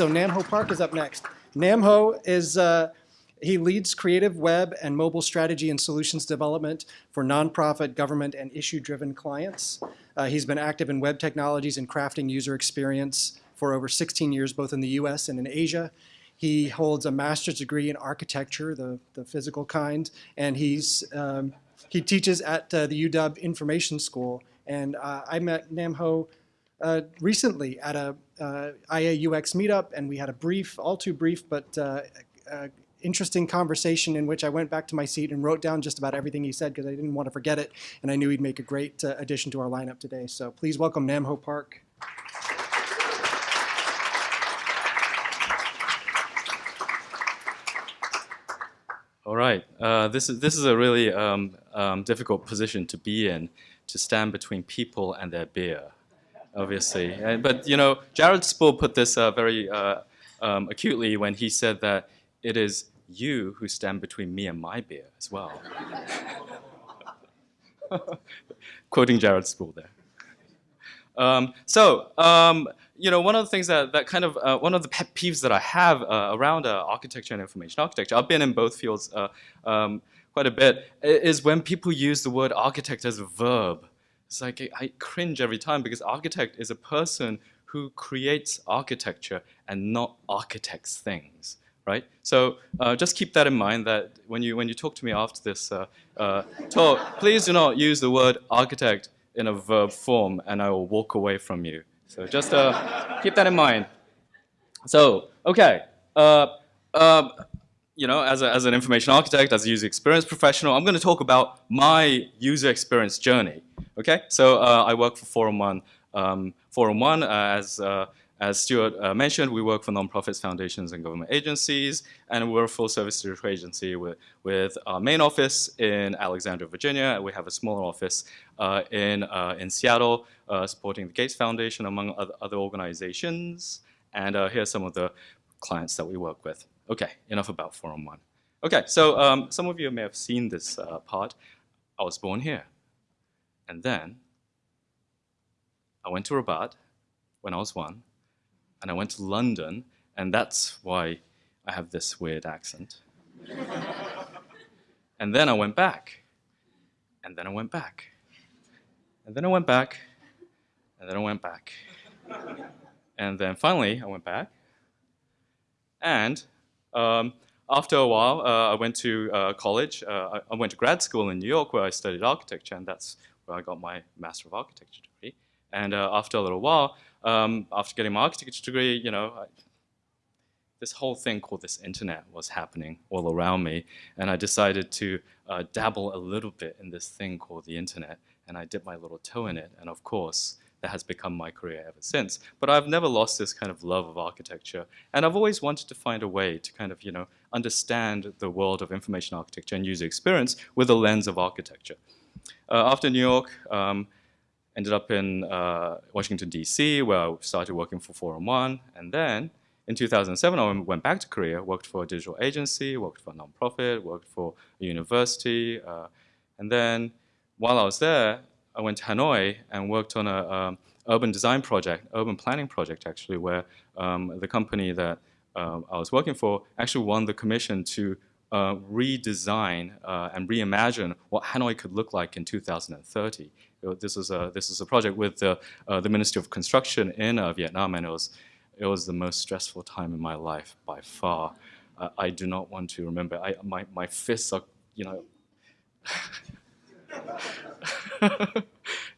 so Namho Park is up next. Namho is, uh, he leads creative web and mobile strategy and solutions development for nonprofit, government, and issue-driven clients. Uh, he's been active in web technologies and crafting user experience for over 16 years, both in the US and in Asia. He holds a master's degree in architecture, the, the physical kind, and he's, um, he teaches at uh, the UW Information School. And uh, I met Namho uh, recently at a uh, IAUX meetup, and we had a brief, all too brief, but uh, uh, interesting conversation in which I went back to my seat and wrote down just about everything he said because I didn't want to forget it, and I knew he'd make a great uh, addition to our lineup today. So please welcome Namho Park. All right, uh, this is this is a really um, um, difficult position to be in, to stand between people and their beer, obviously. And, but you know, Jared Spool put this uh, very uh, um, acutely when he said that it is you who stand between me and my beer as well. Quoting Jared Spool there. Um, so, um, you know, one of the things that, that kind of, uh, one of the pet peeves that I have uh, around uh, architecture and information architecture, I've been in both fields uh, um, quite a bit, is when people use the word architect as a verb. It's like, I cringe every time because architect is a person who creates architecture and not architects things right? So uh, just keep that in mind that when you, when you talk to me after this uh, uh, talk, please do not use the word architect in a verb form and I will walk away from you. So just uh, keep that in mind. So, okay. Uh, um, you know, as, a, as an information architect, as a user experience professional, I'm going to talk about my user experience journey. Okay, so uh, I work for Forum One. Um, Forum One as as Stuart uh, mentioned, we work for nonprofits, foundations, and government agencies, and we're a full-service digital agency with, with our main office in Alexandria, Virginia, and we have a smaller office uh, in, uh, in Seattle, uh, supporting the Gates Foundation, among other, other organizations. And uh, here are some of the clients that we work with. Okay, enough about Forum One. Okay, so um, some of you may have seen this uh, part. I was born here. And then I went to Rabat when I was one, and I went to London, and that's why I have this weird accent. and then I went back, and then I went back, and then I went back, and then I went back. and then finally, I went back, and um, after a while, uh, I went to uh, college. Uh, I, I, went to grad school in New York where I studied architecture, and that's where I got my Master of Architecture degree. And after a little while, um, after getting my architecture degree, you know, I, this whole thing called this internet was happening all around me. And I decided to uh, dabble a little bit in this thing called the internet. And I dipped my little toe in it. And of course, that has become my career ever since. But I've never lost this kind of love of architecture. And I've always wanted to find a way to kind of, you know, understand the world of information architecture and user experience with a lens of architecture. Uh, after New York, um, ended up in uh, Washington, D.C., where I started working for Forum One. And then in 2007, I went back to Korea, worked for a digital agency, worked for a nonprofit, worked for a university. Uh, and then while I was there, I went to Hanoi and worked on a um, urban design project, urban planning project actually, where um, the company that um, I was working for actually won the commission to uh, redesign uh, and reimagine what Hanoi could look like in 2030. This is a this is a project with the uh, the Ministry of Construction in uh, Vietnam, and it was it was the most stressful time in my life by far. I do not want to remember. I my my fists are you know.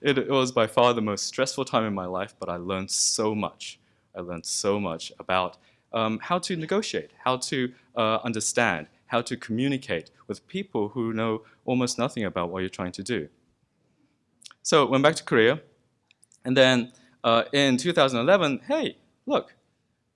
it, it was by far the most stressful time in my life, but I learned so much. I learned so much about um, how to negotiate, how to uh, understand, how to communicate with people who know almost nothing about what you're trying to do. So went back to Korea, and then uh, in 2011, hey, look,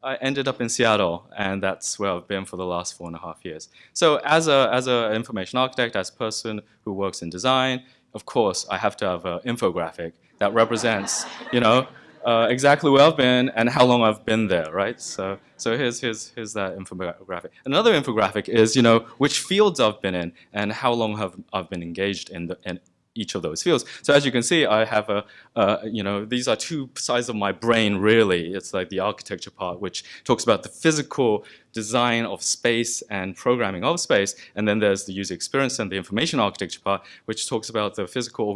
I ended up in Seattle, and that's where I've been for the last four and a half years. So as a as an information architect, as a person who works in design, of course, I have to have an infographic that represents, you know, uh, exactly where I've been and how long I've been there, right? So, so here's, here's, here's that infographic. Another infographic is, you know, which fields I've been in and how long have I've been engaged in, the, in each of those fields. So as you can see, I have a, uh, you know, these are two sides of my brain really. It's like the architecture part, which talks about the physical design of space and programming of space. And then there's the user experience and the information architecture part, which talks about the physical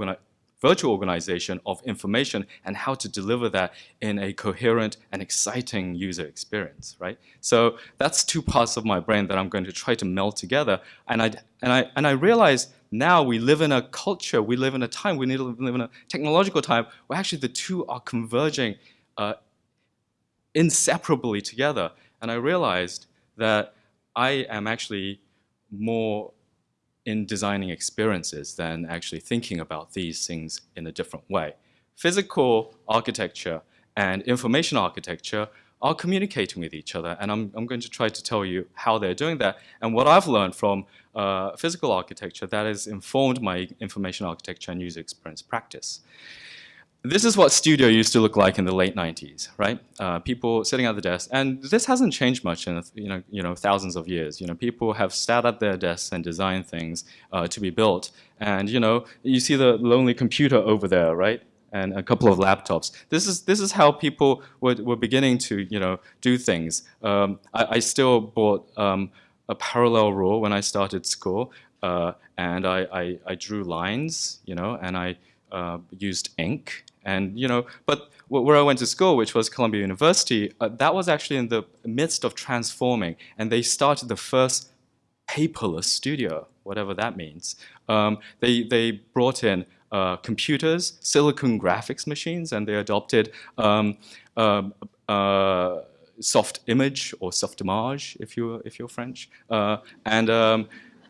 virtual organization of information and how to deliver that in a coherent and exciting user experience, right? So that's two parts of my brain that I'm going to try to meld together. And I, and I, and I realize now we live in a culture, we live in a time, we need to live in a technological time where actually the two are converging uh, inseparably together. And I realized that I am actually more in designing experiences than actually thinking about these things in a different way. Physical architecture and information architecture are communicating with each other, and I'm, I'm going to try to tell you how they're doing that and what I've learned from uh, physical architecture that has informed my information architecture and user experience practice. This is what studio used to look like in the late 90s, right? Uh, people sitting at the desk, and this hasn't changed much in you know, you know thousands of years. You know, people have sat at their desks and designed things uh, to be built, and you know, you see the lonely computer over there, right? And a couple of laptops. This is this is how people were, were beginning to you know do things. Um, I, I, still bought um, a parallel rule when I started school, uh, and I, I, I, drew lines, you know, and I uh, used ink and, you know, but where I went to school, which was Columbia University, uh, that was actually in the midst of transforming. And they started the first paperless studio, whatever that means. Um, they, they brought in uh, computers, silicon graphics machines, and they adopted um, um uh, Softimage or Softimage, if you're, if you're French. Uh, and um,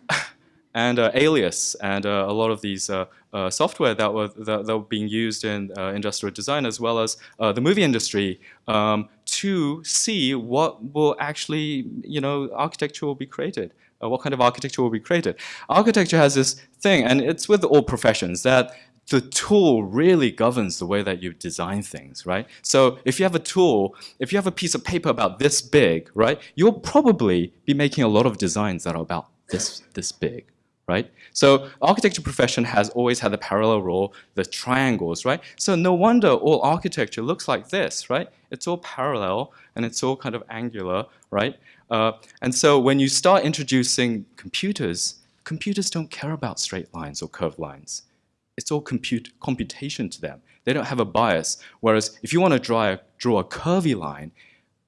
and uh, Alias and uh, a lot of these uh, uh software that were, that, that, were being used in uh, industrial design as well as uh, the movie industry um, to see what will actually, you know, architecture will be created. Uh, what kind of architecture will be created. Architecture has this thing, and it's with all professions, that the tool really governs the way that you design things, right? So if you have a tool, if you have a piece of paper about this big, right, you'll probably be making a lot of designs that are about this, this big, right? So architecture profession has always had the parallel rule, the triangles, right? So no wonder all architecture looks like this, right? It's all parallel and it's all kind of angular, right? Uh, and so when you start introducing computers, computers don't care about straight lines or curved lines. It's all compute, computation to them. They don't have a bias. Whereas if you want to draw a, draw a curvy line,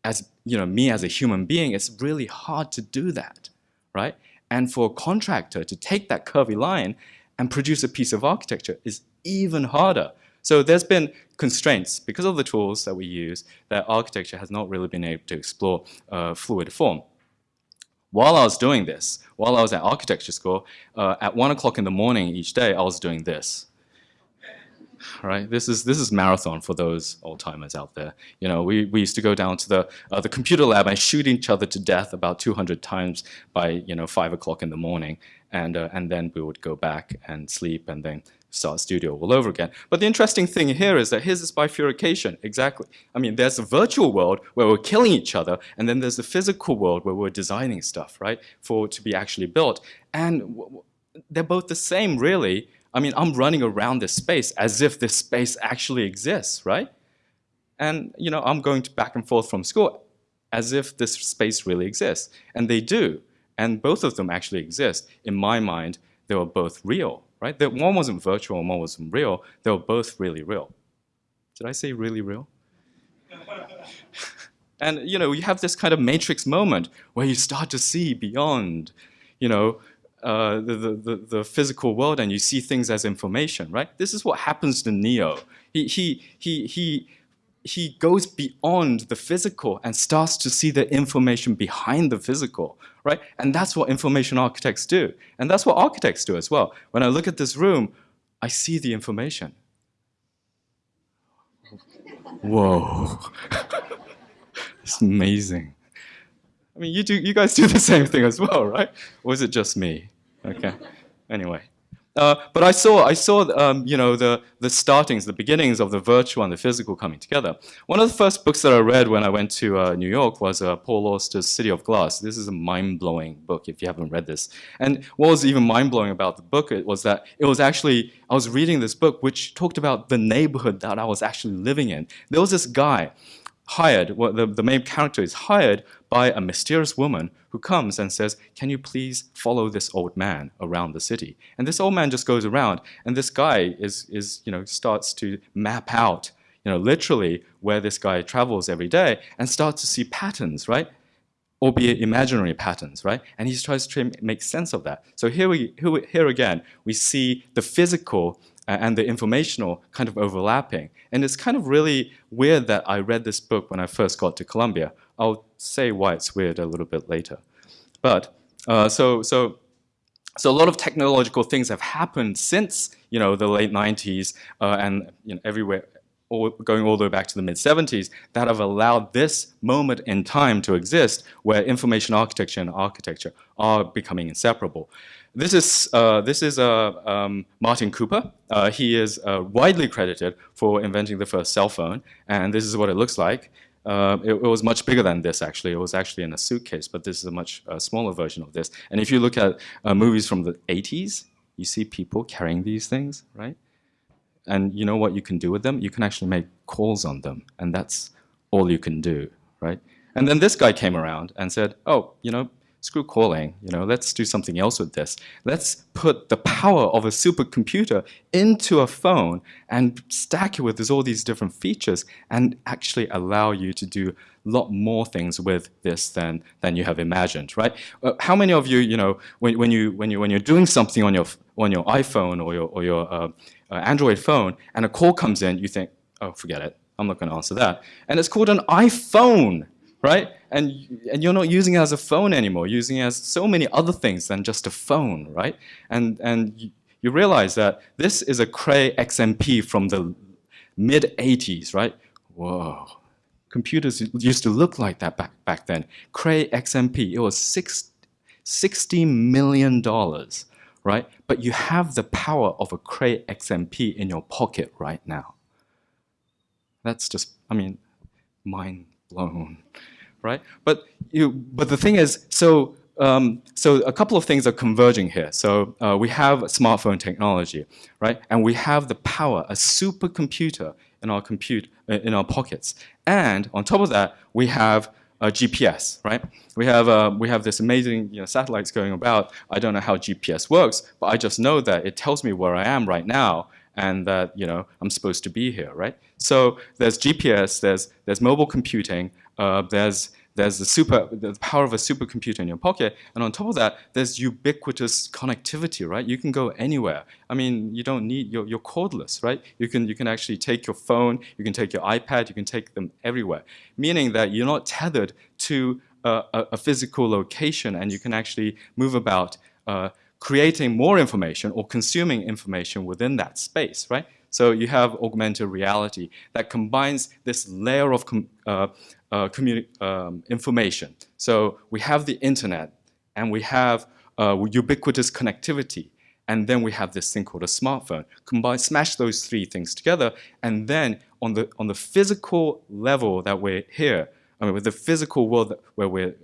as you know, me as a human being, it's really hard to do that, right? And for a contractor to take that curvy line and produce a piece of architecture is even harder. So there's been constraints because of the tools that we use that architecture has not really been able to explore uh, fluid form. While I was doing this, while I was at architecture school, uh, at one o'clock in the morning each day, I was doing this right? This is this is marathon for those old timers out there. You know, we, we used to go down to the uh, the computer lab and shoot each other to death about 200 times by you know five o'clock in the morning, and uh, and then we would go back and sleep and then start studio all over again. But the interesting thing here is that here's this bifurcation, exactly. I mean, there's a virtual world where we're killing each other, and then there's the physical world where we're designing stuff, right, for to be actually built. And they're both the same, really, I mean, I'm running around this space as if this space actually exists, right? And, you know, I'm going to back and forth from school as if this space really exists. And they do. And both of them actually exist. In my mind, they were both real, right? That one wasn't virtual and one wasn't real. They were both really real. Did I say really real? and, you know, you have this kind of matrix moment where you start to see beyond, you know, uh, the, the, the, physical world and you see things as information, right? This is what happens to Neo. He, he, he, he, he goes beyond the physical and starts to see the information behind the physical, right? And that's what information architects do. And that's what architects do as well. When I look at this room, I see the information. Whoa. it's amazing. I mean, you do, you guys do the same thing as well, right? Or is it just me? Okay. Anyway, Uh, but I saw, I saw, um, you know, the the startings, the beginnings of the virtual and the physical coming together. One of the first books that I read when I went to uh, New York was uh, Paul Auster's City of Glass. This is a mind-blowing book if you haven't read this. And what was even mind-blowing about the book was that it was actually I was reading this book which talked about the neighborhood that I was actually living in. There was this guy hired, well, the, the main character is hired by a mysterious woman who comes and says, can you please follow this old man around the city? And this old man just goes around, and this guy is, is you know, starts to map out, you know, literally where this guy travels every day and starts to see patterns, right? albeit imaginary patterns, right? And he tries to make sense of that. So here, we, here, here again, we see the physical and the informational kind of overlapping. And it's kind of really weird that I read this book when I first got to Columbia. I'll say why it's weird a little bit later. But uh, so, so, so a lot of technological things have happened since you know the late 90s uh, and you know, everywhere, all, going all the way back to the mid 70s that have allowed this moment in time to exist where information architecture and architecture are becoming inseparable. This is, uh, this is uh, um, Martin Cooper. Uh, he is uh, widely credited for inventing the first cell phone, and this is what it looks like. Uh, it, it, was much bigger than this, actually. It was actually in a suitcase, but this is a much uh, smaller version of this. And if you look at movies from the 80s, you see people carrying these things, right? And you know what you can do with them? You can actually make calls on them, and that's all you can do, right? And then this guy came around and said, oh, you know, screw calling, you know, let's do something else with this. Let's put the power of a supercomputer into a phone and stack it with all these different features and actually allow you to do a lot more things with this than, than you have imagined, right? Uh, how many of you, you know, when, when, you, when, you, when you're doing something on your, on your iPhone or your, or your uh, uh, Android phone and a call comes in, you think, oh, forget it. I'm not going to answer that. And it's called an iPhone right? And, and you're not using it as a phone anymore, using it as so many other things than just a phone, right? And, and you, realize that this is a Cray XMP from the mid 80s, right? Whoa. Computers used to look like that back, back then. Cray XMP, it was six, $60 million, right? But you have the power of a Cray XMP in your pocket right now. That's just, I mean, mind blown right? But you, but the thing is, so um, so a couple of things are converging here. So uh, we have smartphone technology, right? And we have the power, a supercomputer in our compute uh, in our pockets. And on top of that, we have a GPS, right? We have uh, we have this amazing you know, satellites going about. I don't know how GPS works, but I just know that it tells me where I am right now and that you know I'm supposed to be here, right? So there's GPS, there's there's mobile computing, uh, there's there's the super the power of a supercomputer in your pocket, and on top of that, there's ubiquitous connectivity, right? You can go anywhere. I mean, you don't need you're, you're cordless, right? You can you can actually take your phone, you can take your iPad, you can take them everywhere, meaning that you're not tethered to a, a, physical location, and you can actually move about. Uh, creating more information or consuming information within that space, right? So you have augmented reality that combines this layer of uh, uh, um, information. So we have the internet and we have uh, ubiquitous connectivity and then we have this thing called a smartphone. Combine, smash those three things together, and then on the on the physical level that we're here, I mean, with the physical world where we're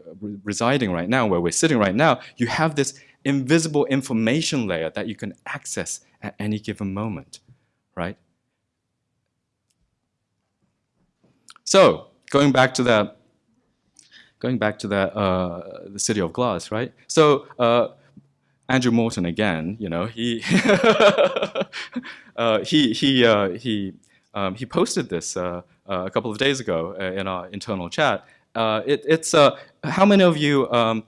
residing right now, where we're sitting right now, you have this invisible information layer that you can access at any given moment right? So going back to that, going back to that, uh, the city of glass, right? So uh, Andrew Morton again, you know, he uh, he he uh, he um, he posted this uh, uh, a couple of days ago in our internal chat. It, it's how many of you um,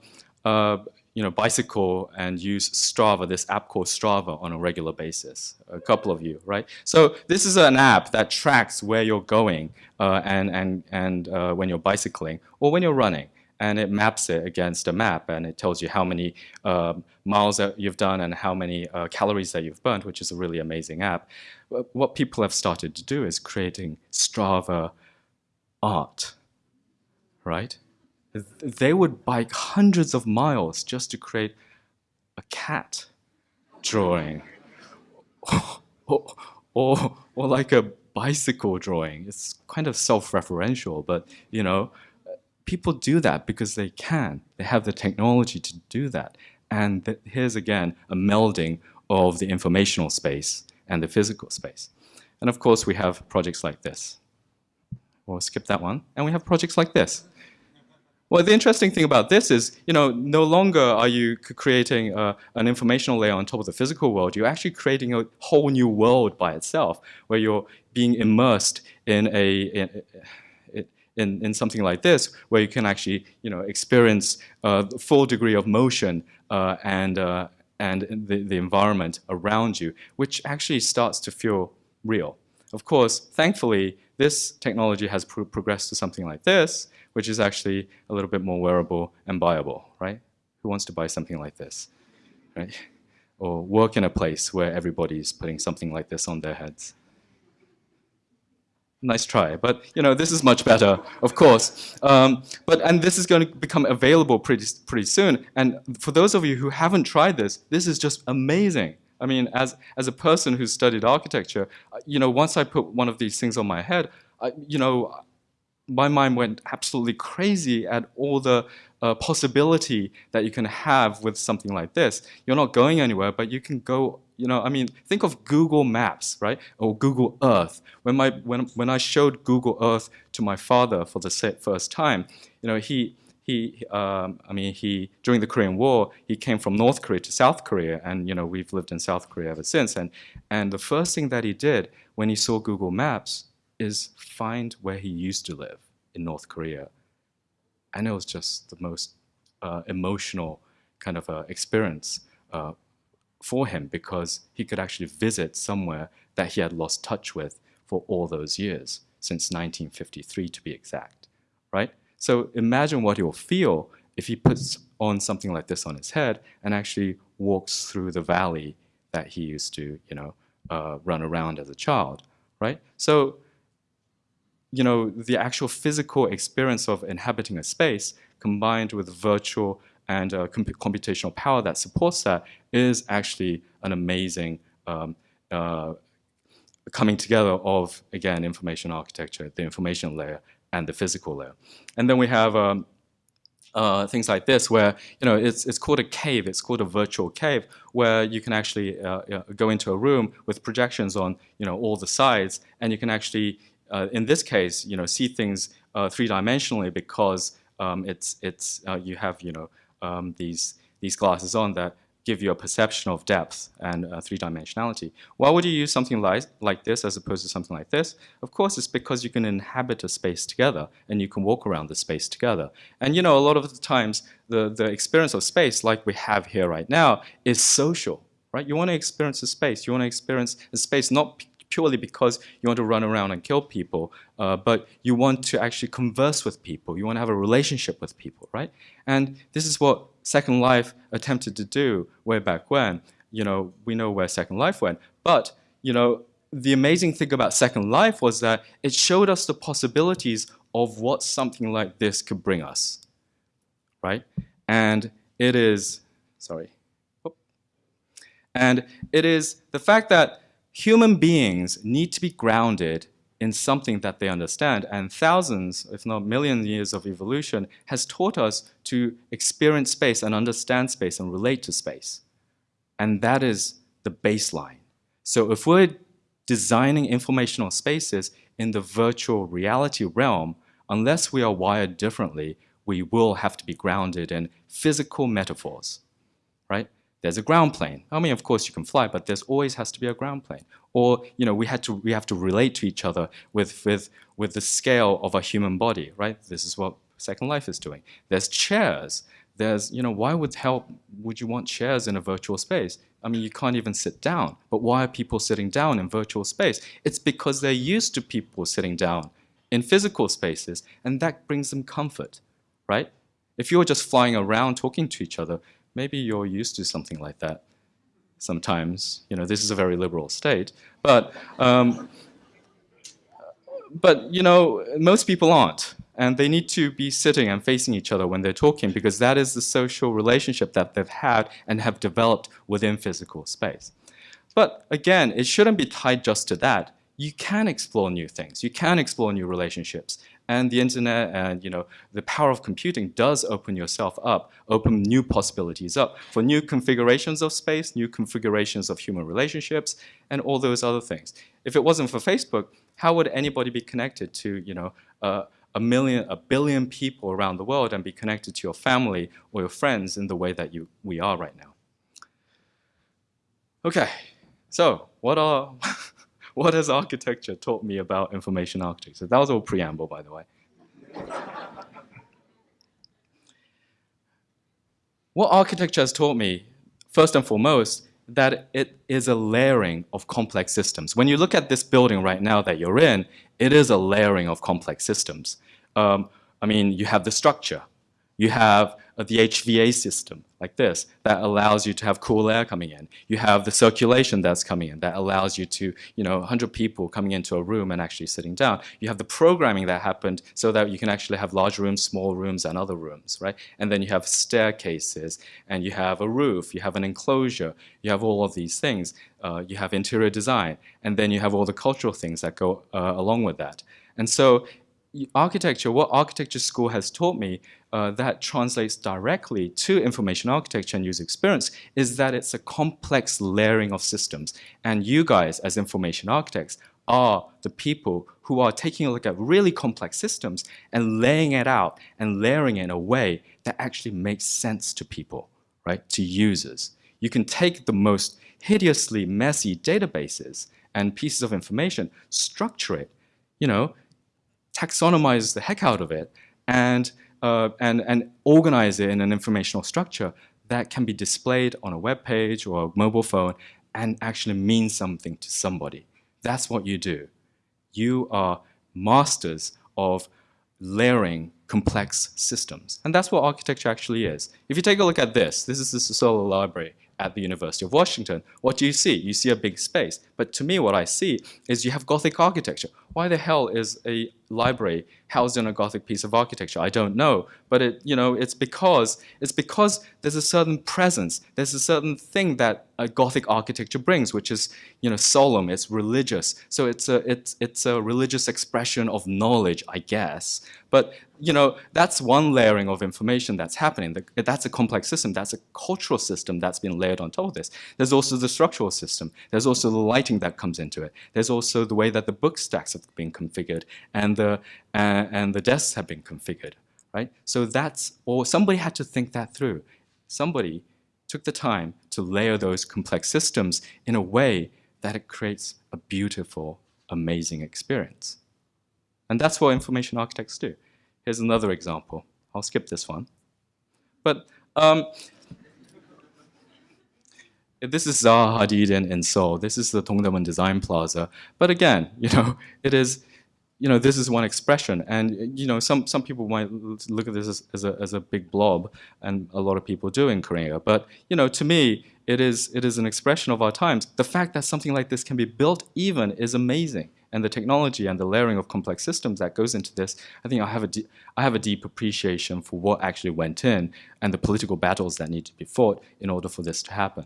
you know, bicycle and use Strava, this app called Strava on a regular basis. A couple of you, right? So this is an app that tracks where you're going uh, and, and, and uh, when you're bicycling or when you're running. And it maps it against a map and it tells you how many uh, miles that you've done and how many uh, calories that you've burnt, which is a really amazing app. What people have started to do is creating Strava art, right? They would bike hundreds of miles just to create a cat drawing, or, or, or like a bicycle drawing. It's kind of self-referential, but you know, people do that because they can. They have the technology to do that. And here's again a melding of the informational space and the physical space. And of course, we have projects like this. We'll skip that one. And we have projects like this. Well, the interesting thing about this is, you know, no longer are you creating uh, an informational layer on top of the physical world. You're actually creating a whole new world by itself, where you're being immersed in a in, in, in something like this, where you can actually, you know, experience uh, full degree of motion uh, and uh, and the, the environment around you, which actually starts to feel real. Of course, thankfully, this technology has pro progressed to something like this, which is actually a little bit more wearable and buyable, right? Who wants to buy something like this, right? Or work in a place where everybody's putting something like this on their heads. Nice try, but you know this is much better, of course. Um, but and this is going to become available pretty pretty soon. And for those of you who haven't tried this, this is just amazing. I mean, as as a person who's studied architecture, uh, you know, once I put one of these things on my head, I, you know, my mind went absolutely crazy at all the uh, possibility that you can have with something like this. You're not going anywhere, but you can go, you know, I mean, think of Google Maps, right? Or Google Earth. When, my, when, when I showed Google Earth to my father for the first time, you know, he, he, um, I mean, he, during the Korean War, he came from North Korea to South Korea, and, you know, we've lived in South Korea ever since. And, and the first thing that he did when he saw Google Maps is find where he used to live in North Korea. And it was just the most uh, emotional kind of uh, experience uh, for him because he could actually visit somewhere that he had lost touch with for all those years, since 1953 to be exact, right? So imagine what he'll feel if he puts on something like this on his head and actually walks through the valley that he used to, you know, uh, run around as a child, right? So you know, the actual physical experience of inhabiting a space combined with virtual and uh, comp computational power that supports that is actually an amazing um, uh, coming together of, again, information architecture, the information layer, and the physical layer. And then we have um, uh, things like this where, you know, it's, it's called a cave, it's called a virtual cave, where you can actually uh, go into a room with projections on, you know, all the sides, and you can actually uh, in this case, you know, see things uh, three-dimensionally because um, it's it's uh, you have you know um, these these glasses on that give you a perception of depth and uh, three-dimensionality. Why would you use something like, like this as opposed to something like this? Of course, it's because you can inhabit a space together and you can walk around the space together. And you know, a lot of the times, the, the experience of space, like we have here right now, is social, right? You want to experience a space. You want to experience a space not purely because you want to run around and kill people, uh, but you want to actually converse with people. You want to have a relationship with people, right? And this is what Second Life attempted to do way back when. You know, we know where Second Life went, but you know, the amazing thing about Second Life was that it showed us the possibilities of what something like this could bring us, right? And it is, sorry, and it is the fact that human beings need to be grounded in something that they understand. And thousands, if not millions years of evolution has taught us to experience space and understand space and relate to space. And that is the baseline. So if we're designing informational spaces in the virtual reality realm, unless we are wired differently, we will have to be grounded in physical metaphors, right? There's a ground plane. I mean, of course you can fly, but there's always has to be a ground plane. Or, you know, we had to we have to relate to each other with with with the scale of a human body, right? This is what Second Life is doing. There's chairs. There's, you know, why would help would you want chairs in a virtual space? I mean, you can't even sit down. But why are people sitting down in virtual space? It's because they're used to people sitting down in physical spaces, and that brings them comfort, right? If you're just flying around talking to each other, maybe you're used to something like that sometimes. You know, this is a very liberal state, but, um, but you know, most people aren't. And they need to be sitting and facing each other when they're talking because that is the social relationship that they've had and have developed within physical space. But again, it shouldn't be tied just to that. You can explore new things. You can explore new relationships. And the internet and you know the power of computing does open yourself up, open new possibilities up for new configurations of space, new configurations of human relationships, and all those other things. If it wasn't for Facebook, how would anybody be connected to you know uh, a million, a billion people around the world and be connected to your family or your friends in the way that you we are right now? Okay, so what are what has architecture taught me about information architecture? That was all preamble, by the way. what architecture has taught me, first and foremost, that it is a layering of complex systems. When you look at this building right now that you're in, it is a layering of complex systems. Um, I mean, you have the structure, you have the HVAC system like this that allows you to have cool air coming in. You have the circulation that's coming in that allows you to, you know, 100 people coming into a room and actually sitting down. You have the programming that happened so that you can actually have large rooms, small rooms, and other rooms, right? And then you have staircases, and you have a roof, you have an enclosure, you have all of these things. Uh, you have interior design, and then you have all the cultural things that go uh, along with that. And so architecture, what architecture school has taught me uh, that translates directly to information architecture and user experience is that it's a complex layering of systems. And you guys, as information architects, are the people who are taking a look at really complex systems and laying it out and layering it in a way that actually makes sense to people, right, to users. You can take the most hideously messy databases and pieces of information, structure it, you know, taxonomize the heck out of it, and uh, and, and organize it in an informational structure that can be displayed on a web page or a mobile phone and actually mean something to somebody. That's what you do. You are masters of layering complex systems. And that's what architecture actually is. If you take a look at this, this is the Suzzallo Library at the University of Washington. What do you see? You see a big space. But to me, what I see is you have Gothic architecture. Why the hell is a library housed in a Gothic piece of architecture? I don't know, but it, you know, it's because it's because there's a certain presence, there's a certain thing that a Gothic architecture brings, which is, you know, solemn, it's religious. So it's a it's it's a religious expression of knowledge, I guess. But you know, that's one layering of information that's happening. That's a complex system. That's a cultural system that's been layered on top of this. There's also the structural system. There's also the lighting that comes into it. There's also the way that the book stacks have been configured and the, uh, and the desks have been configured, right? So that's, or somebody had to think that through. Somebody took the time to layer those complex systems in a way that it creates a beautiful, amazing experience. And that's what information architects do. Here's another example. I'll skip this one. But um, this is Zaha Hadid in, in Seoul. This is the Dongdaemun Design Plaza. But again, you know, it is, you know, this is one expression. And, you know, some, some people might look at this as, as, a, as a big blob, and a lot of people do in Korea. But, you know, to me, it is, it is an expression of our times. The fact that something like this can be built even is amazing and the technology and the layering of complex systems that goes into this, I think I have a, I have a deep appreciation for what actually went in and the political battles that need to be fought in order for this to happen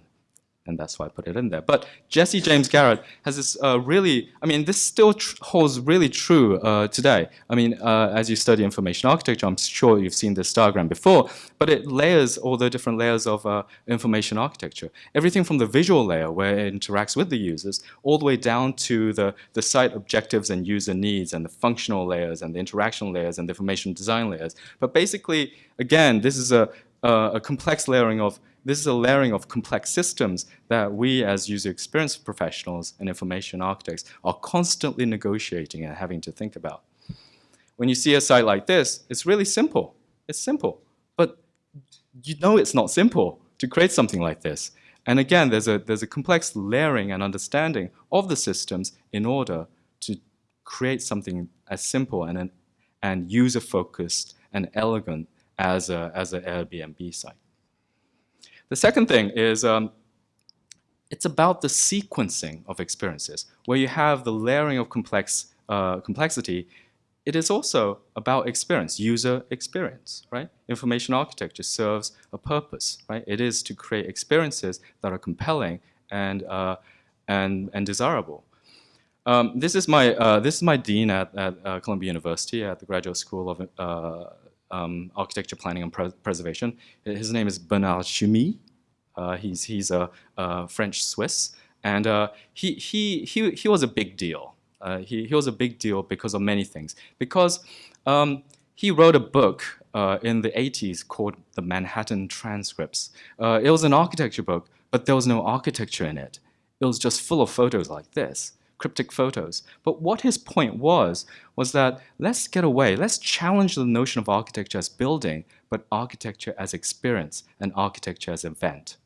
and that's why I put it in there. But Jesse James Garrett has this uh, really, I mean, this still holds really true uh, today. I mean, uh, as you study information architecture, I'm sure you've seen this diagram before, but it layers all the different layers of uh, information architecture. Everything from the visual layer, where it interacts with the users, all the way down to the, the site objectives and user needs, and the functional layers, and the interaction layers, and the information design layers. But basically, again, this is a, a complex layering of this is a layering of complex systems that we as user experience professionals and information architects are constantly negotiating and having to think about. When you see a site like this, it's really simple. It's simple. But you know it's not simple to create something like this. And again, there's a, there's a complex layering and understanding of the systems in order to create something as simple and, and user-focused and elegant as, a, as an Airbnb site. The second thing is um, it's about the sequencing of experiences. Where you have the layering of complex uh, complexity, it is also about experience, user experience, right? Information architecture serves a purpose, right? It is to create experiences that are compelling and, uh, and, and desirable. Um, this is my uh, this is my dean at, at uh, Columbia University at the Graduate School of uh, um, Architecture Planning and Pre Preservation. His name is Bernard Tschumi. Uh, he's he's a, a French Swiss, and uh, he he he he was a big deal. Uh, he he was a big deal because of many things. Because um, he wrote a book in the 80s called the Manhattan Transcripts. it was an architecture book, but there was no architecture in it. It was just full of photos like this cryptic photos. But what his point was, was that let's get away, let's challenge the notion of architecture as building, but architecture as experience and architecture as event.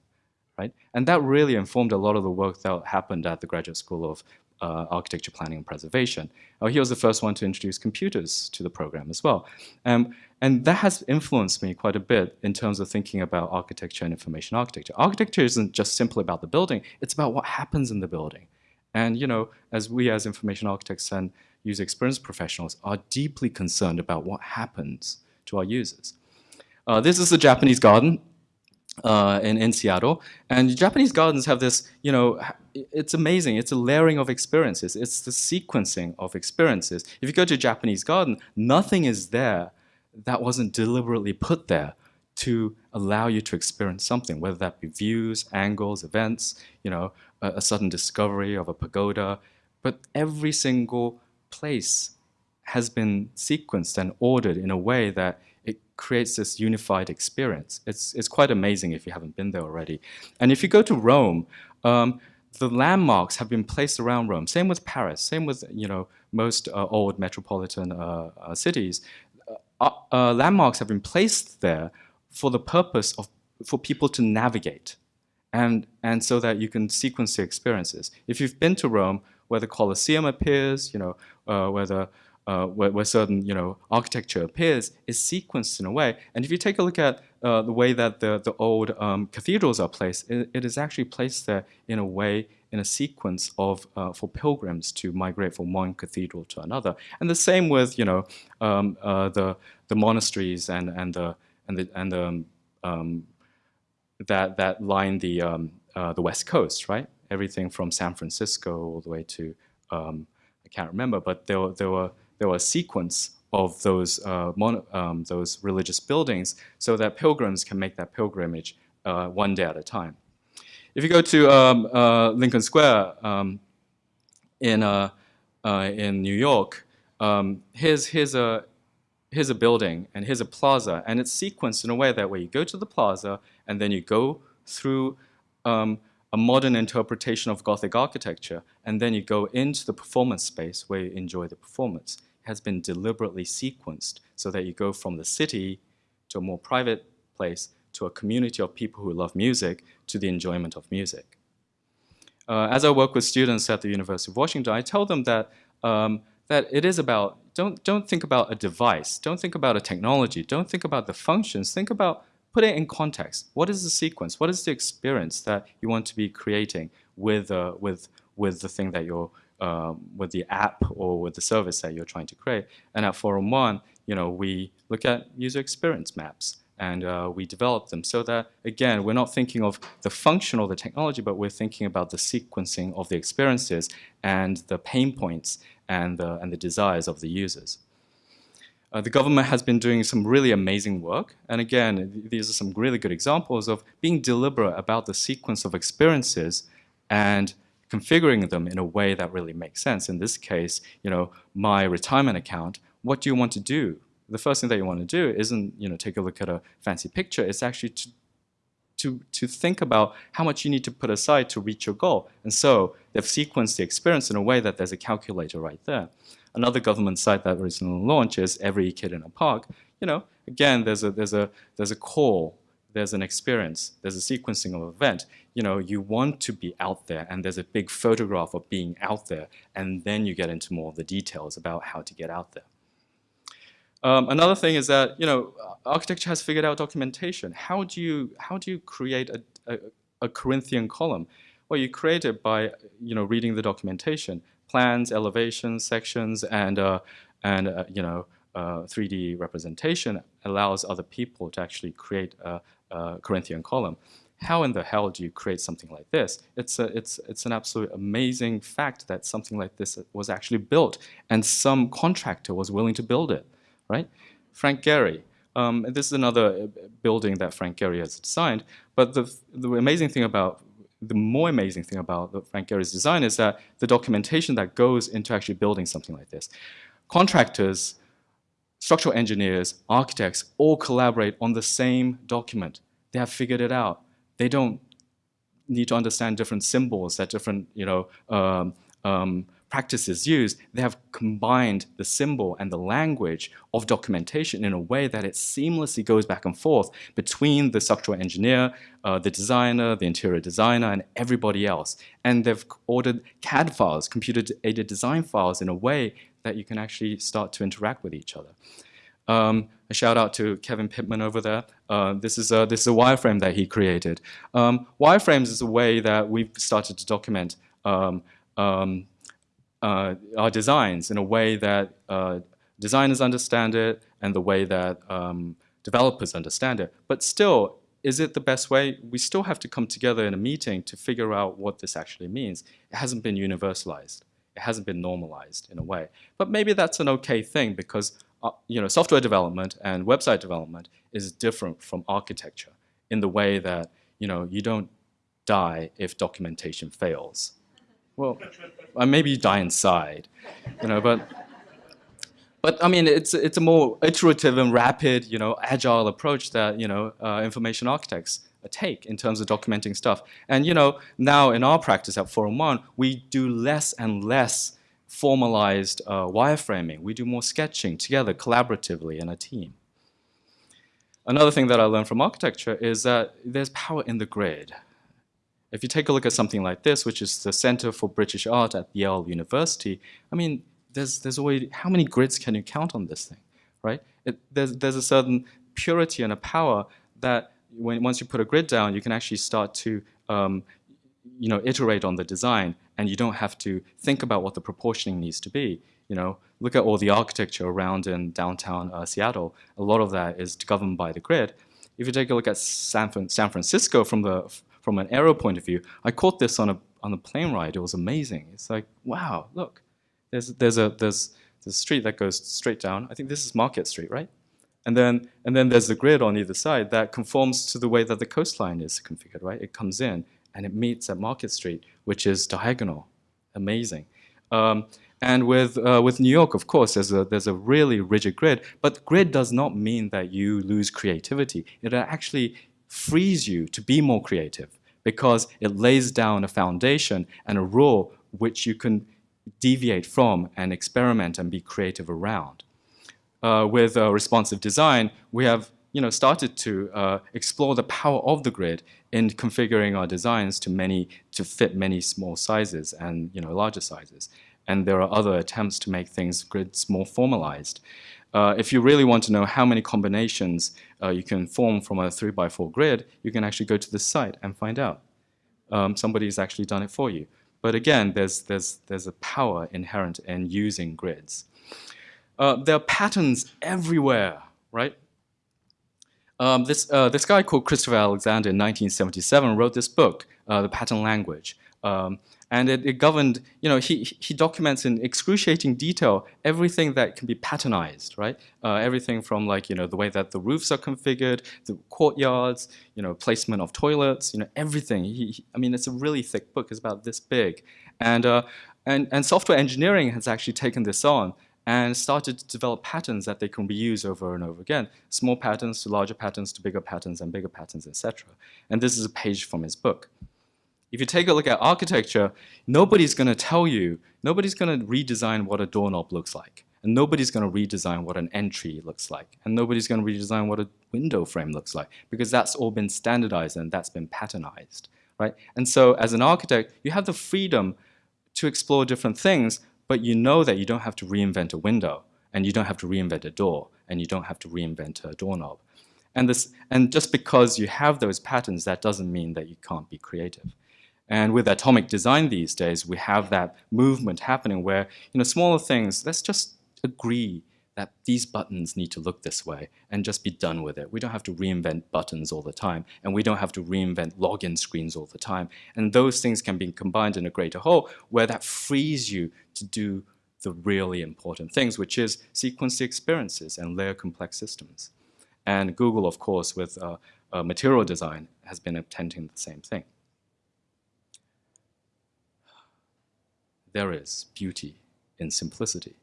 Right? And that really informed a lot of the work that happened at the Graduate School of uh, Architecture Planning and Preservation. Uh, he was the first one to introduce computers to the program as well. Um, and that has influenced me quite a bit in terms of thinking about architecture and information architecture. Architecture isn't just simply about the building, it's about what happens in the building. And you know, as we as information architects and user experience professionals are deeply concerned about what happens to our users. Uh, this is the Japanese garden uh, in, in Seattle. And Japanese gardens have this, you know, it's amazing. It's a layering of experiences. It's the sequencing of experiences. If you go to a Japanese garden, nothing is there that wasn't deliberately put there to allow you to experience something, whether that be views, angles, events, you know, a, a sudden discovery of a pagoda. But every single place has been sequenced and ordered in a way that it creates this unified experience. It's, it's quite amazing if you haven't been there already. And if you go to Rome, um, the landmarks have been placed around Rome. Same with Paris, same with you know most uh, old metropolitan uh, uh, cities. Uh, uh, landmarks have been placed there for the purpose of for people to navigate and, and so that you can sequence the experiences. If you've been to Rome, where the Colosseum appears, you know, uh, where, the, uh, where, where, certain you know, architecture appears, is sequenced in a way. And if you take a look at uh, the way that the, the old um, cathedrals are placed, it, it is actually placed there in a way, in a sequence of, uh, for pilgrims to migrate from one cathedral to another. And the same with, you know, um, uh, the, the monasteries and, and the, and the, and the um, um, that that line the um, uh, the West Coast, right? Everything from San Francisco all the way to um, I can't remember, but there there were there were a sequence of those uh, um, those religious buildings so that pilgrims can make that pilgrimage uh, one day at a time. If you go to um, uh, Lincoln Square um, in uh, uh, in New York, here's here's a here's a building and here's a plaza, and it's sequenced in a way that where you go to the plaza and then you go through um, a modern interpretation of Gothic architecture, and then you go into the performance space where you enjoy the performance. It has been deliberately sequenced so that you go from the city to a more private place, to a community of people who love music, to the enjoyment of music. Uh, as I work with students at the University of Washington, I tell them that um, that it is about, don't, don't think about a device, don't think about a technology, don't think about the functions, think about, put it in context. What is the sequence? What is the experience that you want to be creating with, uh, with, with the thing that you're, um, with the app or with the service that you're trying to create. And at Forum One, you know, we look at user experience maps and uh, we develop them so that, again, we're not thinking of the function or the technology, but we're thinking about the sequencing of the experiences and the pain points and the, and the desires of the users. Uh, the government has been doing some really amazing work. And again, these are some really good examples of being deliberate about the sequence of experiences and configuring them in a way that really makes sense. In this case, you know, my retirement account, what do you want to do? The first thing that you want to do isn't, you know, take a look at a fancy picture. It's actually to to, to think about how much you need to put aside to reach your goal. And so they've sequenced the experience in a way that there's a calculator right there. Another government site that recently launched is Every Kid in a Park. You know, again, there's a, there's a, there's a call, there's an experience, there's a sequencing of event. You know, you want to be out there and there's a big photograph of being out there and then you get into more of the details about how to get out there. Um, another thing is that you know architecture has figured out documentation. How do you how do you create a, a, a Corinthian column? Well, you create it by you know reading the documentation, plans, elevations, sections, and uh, and uh, you know 3D uh, representation allows other people to actually create a, a Corinthian column. how in the hell do you create something like this? It's, a, it's, it's an absolute amazing fact that something like this was actually built and some contractor was willing to build it, right? Frank Gehry. Um, this is another uh, building that Frank Gehry has designed, but the, the amazing thing about the more amazing thing about Frank Gehry's design is that the documentation that goes into actually building something like this. Contractors, structural engineers, architects all collaborate on the same document. They have figured it out. They don't need to understand different symbols that different you know, um, um, practices use, they have combined the symbol and the language of documentation in a way that it seamlessly goes back and forth between the structural engineer, uh, the designer, the interior designer, and everybody else. And they've ordered CAD files, computer-aided design files, in a way that you can actually start to interact with each other. Um, a shout out to Kevin Pittman over there. Uh, this, is a, this is a wireframe that he created. Um, wireframes is a way that we've started to document um, um uh, our designs in a way that uh, designers understand it and the way that um, developers understand it. But still, is it the best way? We still have to come together in a meeting to figure out what this actually means. It hasn't been universalized. It hasn't been normalized in a way. But maybe that's an okay thing because uh, you know, software development and website development is different from architecture in the way that you, know, you don't die if documentation fails. Well, maybe you die inside, you know, but, but I mean, it's, it's a more iterative and rapid, you know, agile approach that, you know, uh, information architects take in terms of documenting stuff. And, you know, now in our practice at 401, we do less and less formalized uh, wireframing. We do more sketching together collaboratively in a team. Another thing that I learned from architecture is that there's power in the grid. If you take a look at something like this, which is the Center for British Art at Yale University, I mean, there's, there's already, how many grids can you count on this thing, right? It, there's, there's a certain purity and a power that when, once you put a grid down, you can actually start to um, you know, iterate on the design and you don't have to think about what the proportioning needs to be. You know, look at all the architecture around in downtown uh, Seattle. A lot of that is governed by the grid. If you take a look at San, San Francisco from the from an aero point of view, I caught this on a on a plane ride. It was amazing. It's like, wow, look, there's there's a there's a street that goes straight down. I think this is Market Street, right? And then and then there's the grid on either side that conforms to the way that the coastline is configured, right? It comes in and it meets at Market Street, which is diagonal. Amazing. Um, and with, uh, with New York, of course, there's a, there's a really rigid grid, but grid does not mean that you lose creativity. It actually frees you to be more creative because it lays down a foundation and a rule which you can deviate from and experiment and be creative around. Uh, with uh, responsive design, we have you know, started to uh, explore the power of the grid in configuring our designs to many to fit many small sizes and you know larger sizes. And there are other attempts to make things grids more formalized. Uh, if you really want to know how many combinations uh, you can form from a 3 by 4 grid, you can actually go to the site and find out. Um, somebody's actually done it for you. But again, there's, there's, there's a power inherent in using grids. Uh, there are patterns everywhere, right? Um, this, uh, this guy called Christopher Alexander in 1977 wrote this book, uh, The Pattern Language. Um, and it, it, governed, you know, he, he documents in excruciating detail everything that can be patternized, right? Uh, everything from like, you know, the way that the roofs are configured, the courtyards, you know, placement of toilets, you know, everything. He, he, I mean, it's a really thick book. It's about this big. And, uh, and, and software engineering has actually taken this on and started to develop patterns that they can reuse over and over again. Small patterns to larger patterns to bigger patterns and bigger patterns, etc. And this is a page from his book. If you take a look at architecture, nobody's going to tell you, nobody's going to redesign what a doorknob looks like. And nobody's going to redesign what an entry looks like. And nobody's going to redesign what a window frame looks like. Because that's all been standardized and that's been patternized. Right? And so as an architect, you have the freedom to explore different things, but you know that you don't have to reinvent a window, and you don't have to reinvent a door, and you don't have to reinvent a doorknob. And, this, and just because you have those patterns, that doesn't mean that you can't be creative. And with atomic design these days, we have that movement happening where, you know, smaller things, let's just agree that these buttons need to look this way and just be done with it. We don't have to reinvent buttons all the time, and we don't have to reinvent login screens all the time. And those things can be combined in a greater whole where that frees you to do the really important things, which is sequence the experiences and layer complex systems. And Google, of course, with uh, uh, material design, has been attempting the same thing. There is beauty in simplicity.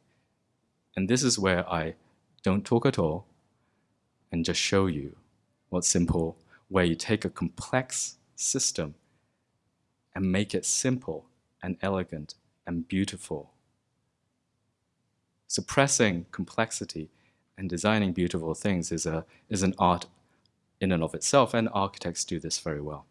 And this is where I don't talk at all and just show you what's simple, where you take a complex system and make it simple and elegant and beautiful. Suppressing complexity and designing beautiful things is, a, is an art in and of itself, and architects do this very well.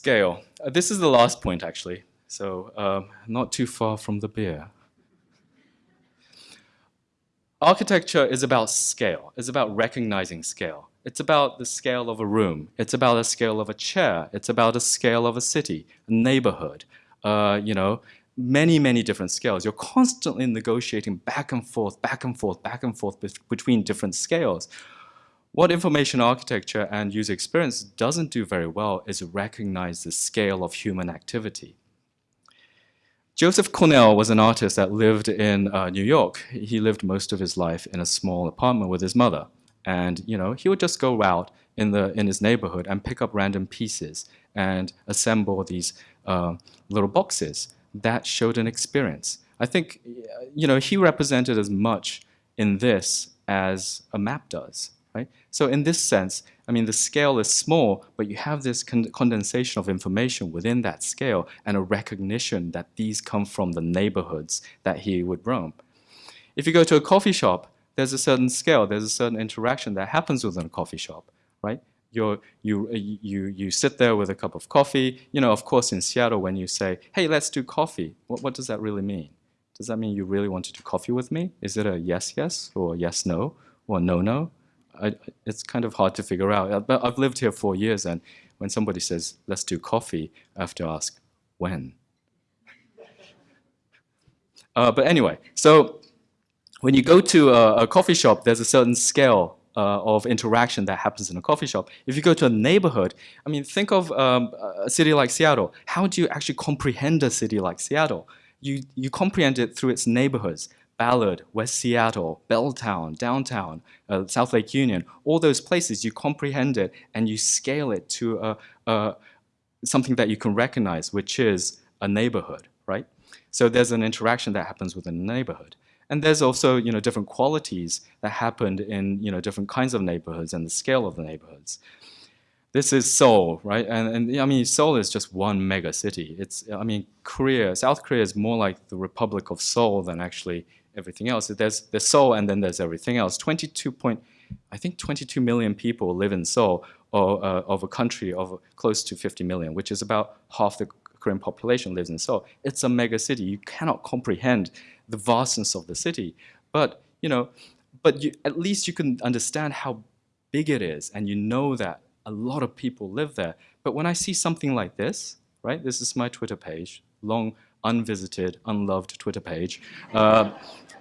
Scale. Uh, this is the last point, actually, so um, not too far from the beer. Architecture is about scale. It's about recognizing scale. It's about the scale of a room. It's about the scale of a chair. It's about the scale of a city, a neighborhood, uh, you know, many, many different scales. You're constantly negotiating back and forth, back and forth, back and forth between different scales. What information architecture and user experience doesn't do very well is recognize the scale of human activity. Joseph Cornell was an artist that lived in uh, New York. He lived most of his life in a small apartment with his mother. And you know, he would just go out in, the, in his neighborhood and pick up random pieces and assemble these uh, little boxes that showed an experience. I think you know, he represented as much in this as a map does right? So in this sense, I mean, the scale is small, but you have this con condensation of information within that scale and a recognition that these come from the neighborhoods that he would roam. If you go to a coffee shop, there's a certain scale, there's a certain interaction that happens within a coffee shop, right? You're, you, you, you sit there with a cup of coffee. You know, of course, in Seattle, when you say, hey, let's do coffee, what, what does that really mean? Does that mean you really want to do coffee with me? Is it a yes, yes, or yes, no, or no, no? I, it's kind of hard to figure out. Uh, but I've lived here four years, and when somebody says, let's do coffee, I have to ask, when? uh, but anyway, so when you go to a, a coffee shop, there's a certain scale uh, of interaction that happens in a coffee shop. If you go to a neighborhood, I mean, think of um, a city like Seattle. How do you actually comprehend a city like Seattle? You, you comprehend it through its neighborhoods. Ballard, West Seattle, Belltown, downtown, uh, South Lake Union, all those places, you comprehend it and you scale it to a, a, something that you can recognize, which is a neighborhood, right? So there's an interaction that happens within a neighborhood. And there's also, you know, different qualities that happened in, you know, different kinds of neighborhoods and the scale of the neighborhoods. This is Seoul, right? And, and I mean, Seoul is just one mega city. It's, I mean, Korea, South Korea is more like the Republic of Seoul than actually everything else. There's, there's Seoul and then there's everything else. 22 point, I think 22 million people live in Seoul or, uh, of a country of close to 50 million, which is about half the Korean population lives in Seoul. It's a mega city. You cannot comprehend the vastness of the city. But, you know, but you, at least you can understand how big it is and you know that a lot of people live there. But when I see something like this, right, this is my Twitter page, long unvisited, unloved Twitter page. Uh,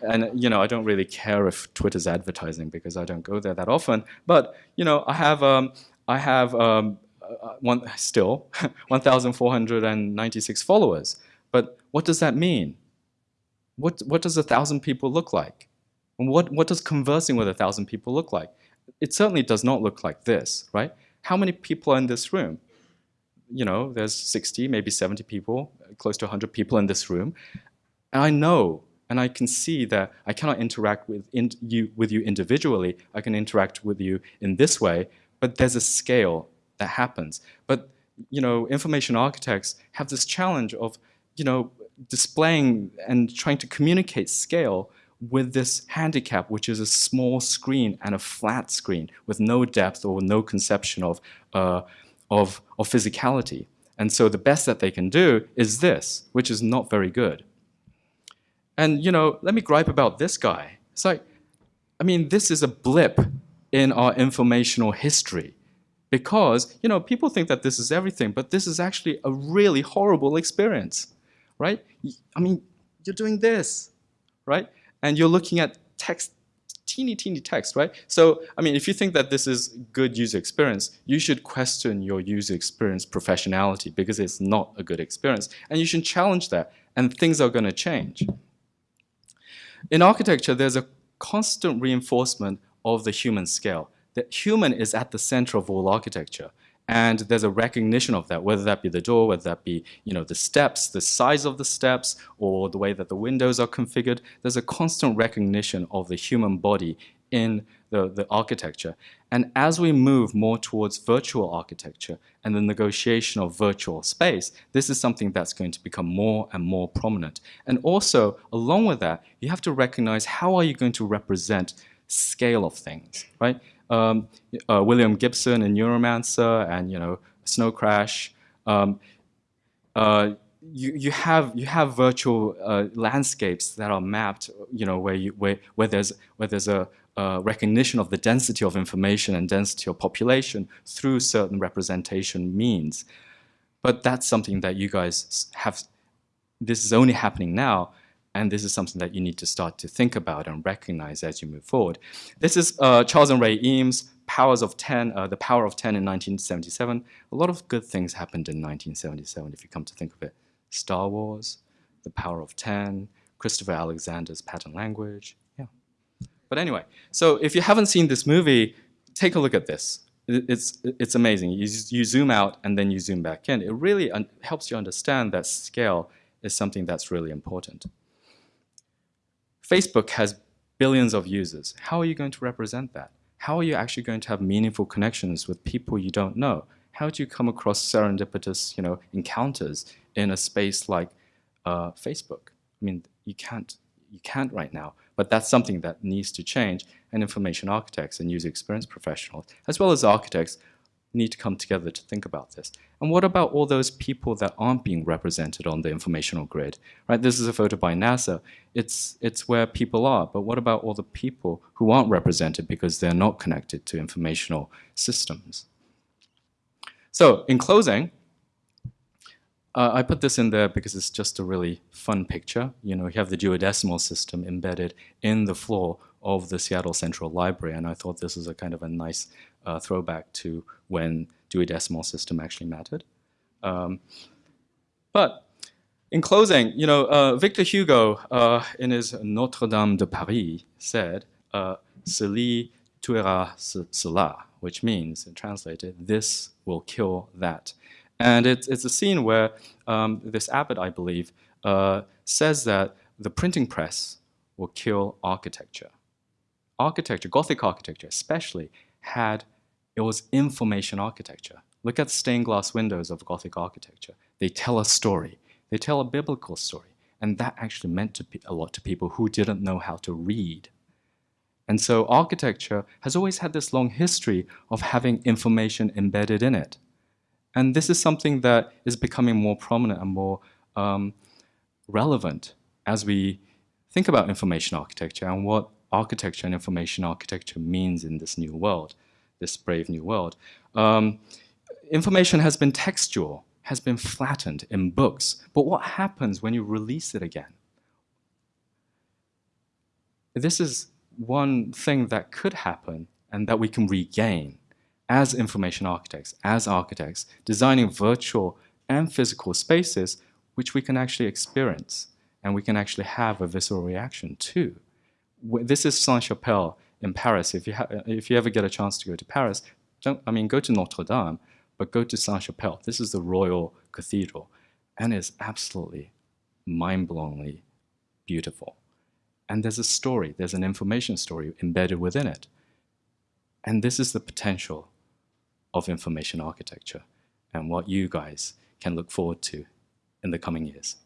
and you know, I don't really care if Twitter's advertising because I don't go there that often. But you know, I have um, I have um, uh, one still 1,496 followers. But what does that mean? What what does a thousand people look like? And what what does conversing with a thousand people look like? It certainly does not look like this, right? How many people are in this room? You know, there's 60, maybe 70 people, close to 100 people in this room. And I know and I can see that I cannot interact with in, you with you individually. I can interact with you in this way, but there's a scale that happens. But you know, information architects have this challenge of you know displaying and trying to communicate scale with this handicap, which is a small screen and a flat screen with no depth or no conception of uh, of, of physicality. And so the best that they can do is this, which is not very good. And, you know, let me gripe about this guy. It's like, I mean, this is a blip in our informational history because, you know, people think that this is everything, but this is actually a really horrible experience, right? I mean, you're doing this, right? And you're looking at text, teeny, teeny text, right? So, I mean, if you think that this is good user experience, you should question your user experience professionality because it's not a good experience. And you should challenge that, and things are going to change. In architecture, there's a constant reinforcement of the human scale. That human is at the center of all architecture. And there's a recognition of that, whether that be the door, whether that be you know, the steps, the size of the steps, or the way that the windows are configured. There's a constant recognition of the human body in the, the architecture. And as we move more towards virtual architecture and the negotiation of virtual space, this is something that's going to become more and more prominent. And also, along with that, you have to recognize how are you going to represent scale of things, right? Um, uh, William Gibson in Neuromancer and you know Snow Crash. Um, uh, you, you have you have virtual uh, landscapes that are mapped, you know, where you where where there's where there's a recognition of the density of information and density of population through certain representation means. But that's something that you guys have. This is only happening now, and this is something that you need to start to think about and recognize as you move forward. This is uh, Charles and Ray Eames, Powers of 10, uh, The Power of 10 in 1977. A lot of good things happened in 1977 if you come to think of it. Star Wars, The Power of 10, Christopher Alexander's Pattern Language. Yeah. But anyway, so if you haven't seen this movie, take a look at this. It's, it's amazing. You, you zoom out and then you zoom back in. It really helps you understand that scale is something that's really important. Facebook has billions of users. How are you going to represent that? How are you actually going to have meaningful connections with people you don't know? How do you come across serendipitous you know, encounters in a space like uh, Facebook? I mean, you can't, you can't right now, but that's something that needs to change, and information architects and user experience professionals, as well as architects, need to come together to think about this. And what about all those people that aren't being represented on the informational grid? Right, this is a photo by NASA. It's, it's where people are, but what about all the people who aren't represented because they're not connected to informational systems? So in closing, uh, I put this in there because it's just a really fun picture. You know, you have the Dewey Decimal system embedded in the floor of the Seattle Central Library, and I thought this was a kind of a nice uh, throwback to when Dewey Decimal System actually mattered. Um, but in closing, you know, uh, Victor Hugo, uh, in his Notre Dame de Paris, said, uh, "Ceci tuera cela," which means, translated, "This will kill that." And it's, it's a scene where um, this abbot, I believe, uh, says that the printing press will kill architecture. Architecture, Gothic architecture especially, had it was information architecture. Look at stained glass windows of Gothic architecture. They tell a story. They tell a biblical story. And that actually meant a lot to people who didn't know how to read. And so architecture has always had this long history of having information embedded in it. And this is something that is becoming more prominent and more um, relevant as we think about information architecture and what architecture and information architecture means in this new world, this brave new world. Um, information has been textual, has been flattened in books, but what happens when you release it again? This is one thing that could happen and that we can regain as information architects, as architects, designing virtual and physical spaces which we can actually experience and we can actually have a visceral reaction to this is Sainte-Chapelle in Paris. If you, if you ever get a chance to go to Paris, don't, I mean, go to Notre Dame, but go to Sainte-Chapelle. This is the royal cathedral, and it's absolutely mind-blowingly beautiful. And there's a story, there's an information story embedded within it. And this is the potential of information architecture and what you guys can look forward to in the coming years.